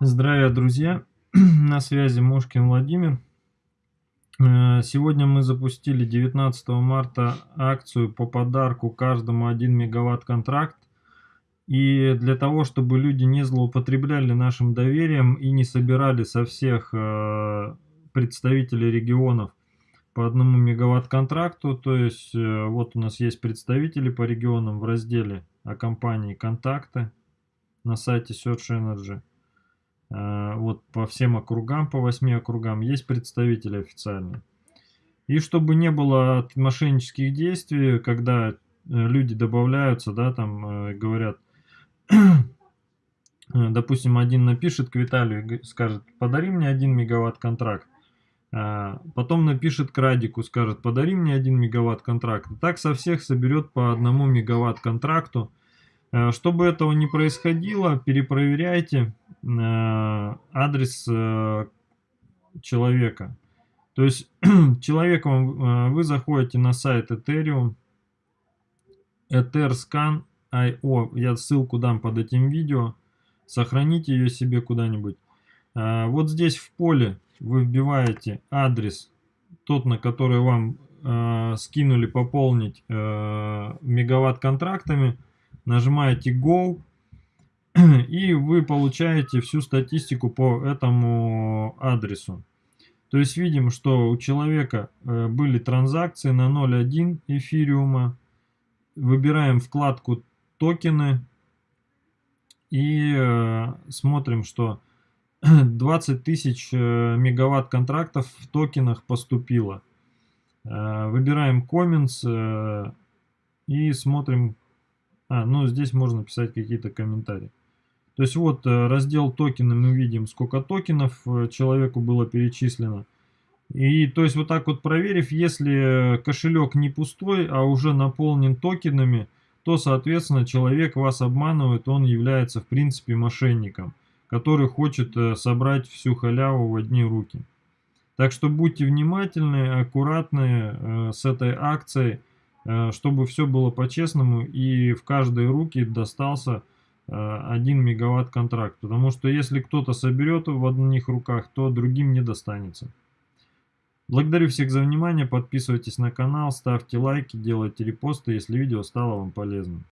Здравия, друзья! На связи Мушкин Владимир. Э, сегодня мы запустили 19 марта акцию по подарку каждому 1 мегаватт контракт. И для того, чтобы люди не злоупотребляли нашим доверием и не собирали со всех э, представителей регионов по одному мегаватт контракту, то есть э, вот у нас есть представители по регионам в разделе о компании «Контакты» на сайте Search Energy. Э, вот по всем округам, по 8 округам есть представители официальные. И чтобы не было мошеннических действий, когда э, люди добавляются, да, там э, говорят, допустим, один напишет к Виталию, скажет, подари мне 1 мегаватт контракт. Потом напишет к Радику, скажет, подари мне 1 мегаватт контракт. Так со всех соберет по 1 мегаватт контракту. Чтобы этого не происходило, перепроверяйте Э, адрес э, человека. То есть человеком э, вы заходите на сайт Ethereum, etherscan.io, я ссылку дам под этим видео, сохраните ее себе куда-нибудь. Вот здесь в поле вы вбиваете адрес, тот, на который вам скинули пополнить мегаватт контрактами, нажимаете Go, и вы получаете всю статистику по этому адресу. То есть видим, что у человека э, были транзакции на 0.1 эфириума. Выбираем вкладку токены и э, смотрим, что 20 тысяч э, мегаватт контрактов в токенах поступило. Выбираем comments и смотрим. А, ну здесь можно писать какие-то комментарии. То есть вот э, раздел токены мы видим, сколько токенов э, человеку было перечислено. И то есть вот так вот проверив, если кошелек не пустой, а уже наполнен токенами, то соответственно человек вас обманывает, он является в принципе мошенником, который хочет э, собрать всю халяву в одни руки. Так что будьте внимательны, аккуратны с этой акцией, чтобы все было по-честному и в каждой руки достался 1 э, мегаватт контракт. Потому что если кто-то соберет в одних руках, то другим не достанется. Благодарю всех за внимание, подписывайтесь на канал, ставьте лайки, делайте репосты, если видео стало вам полезным.